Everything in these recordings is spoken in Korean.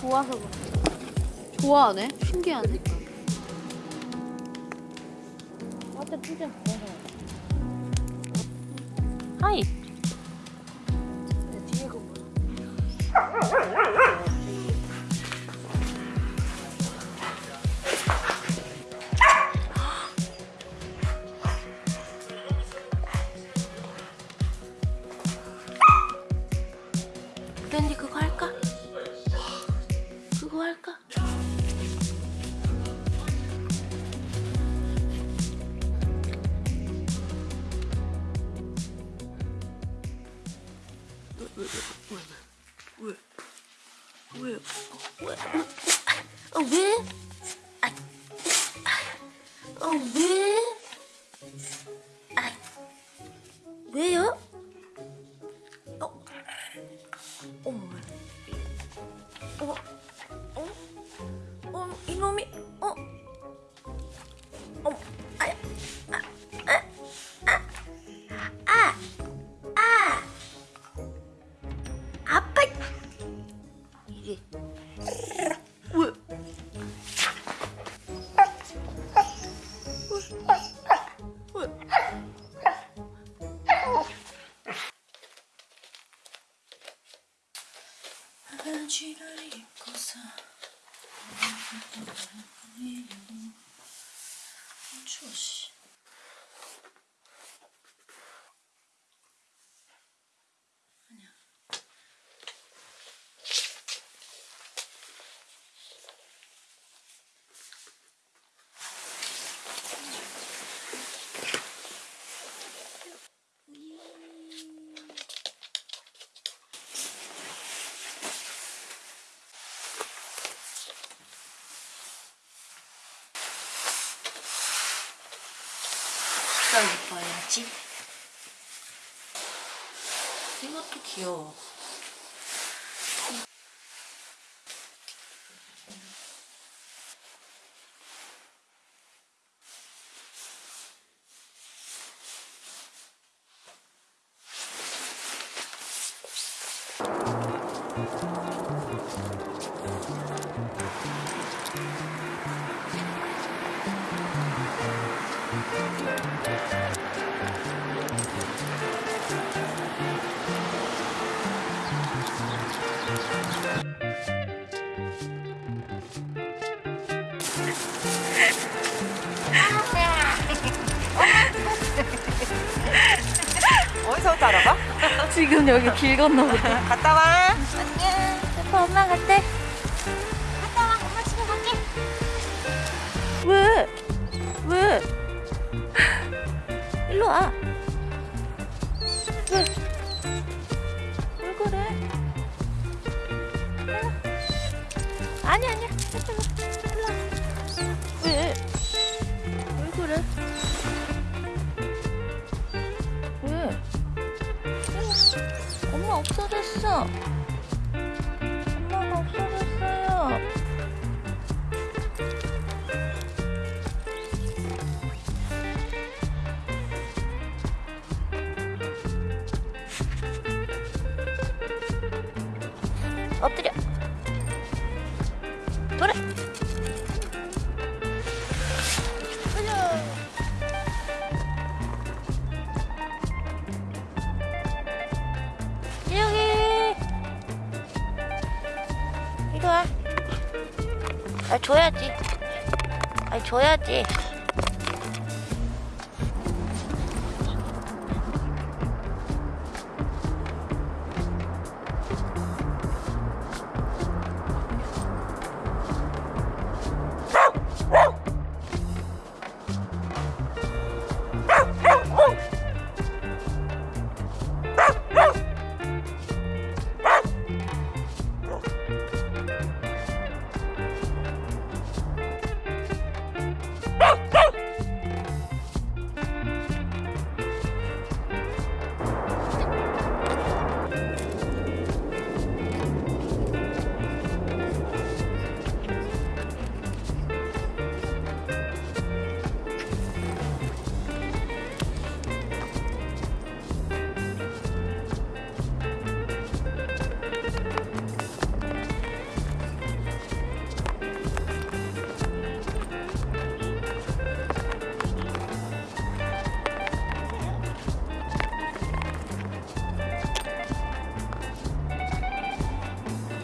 좋아서 그래. 좋아하네? 신기하네. 맞다 진짜 하이 어, 왜? 아, 어, 왜? 아, 왜요? 어, 어머, 어, 어, 어, 이놈이, 어, 어, 아, 아, 아, 아, 아, 아. 아빠 이게 바지를 입고서 추워 씨. 더 입어야지. 이것도 귀여워. 어 디서부터 알아봐? 지금 여기 길 건너보다. 갔다 와. 아빠 엄마 갔대. 왜? 왜? 일로 와. 엄마가 없어졌어요. 엎드려. 돌아. 아, 줘야지. 아, 줘야지.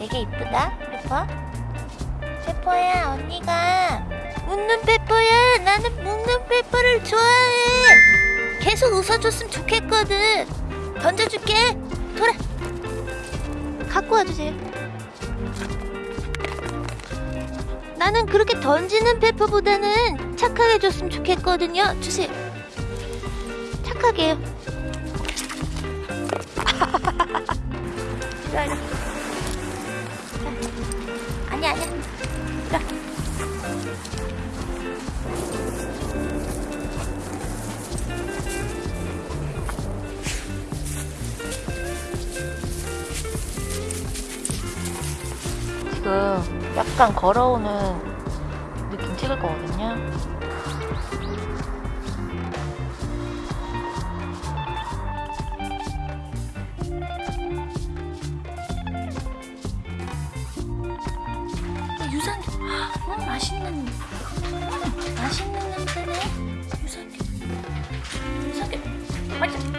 되게 이쁘다, 페퍼. 페퍼야, 언니가 웃는 페퍼야. 나는 웃는 페퍼를 좋아해. 계속 웃어줬으면 좋겠거든. 던져줄게. 돌아. 갖고 와주세요. 나는 그렇게 던지는 페퍼보다는 착하게 줬으면 좋겠거든요. 주세요. 착하게요. 지금 약간 걸어오는 느낌 찍을 거거든요. 유산균. 어, 맛있는 맛있는 냄새네. 유산균. 유산균. 맛있